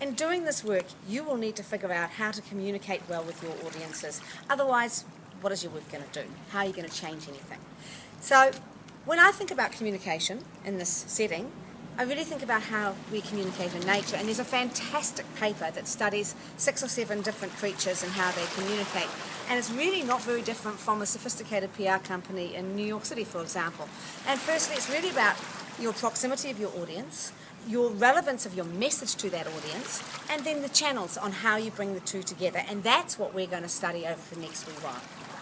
in doing this work, you will need to figure out how to communicate well with your audiences. Otherwise, what is your work going to do? How are you going to change anything? So, when I think about communication in this setting, I really think about how we communicate in nature, and there's a fantastic paper that studies six or seven different creatures and how they communicate. And it's really not very different from a sophisticated PR company in New York City, for example. And firstly, it's really about your proximity of your audience, your relevance of your message to that audience, and then the channels on how you bring the two together. And that's what we're going to study over the next wee while.